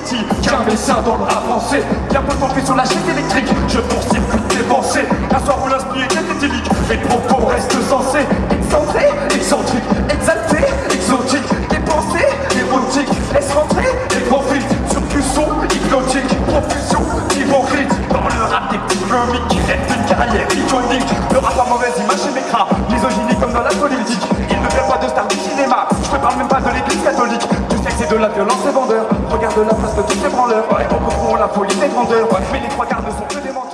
Qu'un dessin dans le rap français Bien peu sur la chaîne électrique. Je poursuis plus tes pensées Un soir où l'inspiration est éthylique Mes propos restent sensés. Excentré, excentrique, exalté, exotique Des pensées, érotiques Laisse rentrer, les profils Surcussion, hypnotique, profusion, hypocrite. Dans le rap des petits comiques Qui rêvent d'une carrière iconique. Le rap a mauvaise image et m'écrase. Misogynie comme dans la politique. Il ne fait pas de star du cinéma. Je te parle même pas de l'église catholique. Tu sexe et de la violence et Regarde la face de tous ces branleurs, ouais. on la folie des grandeurs, mais les trois quarts ne sont que des menteurs.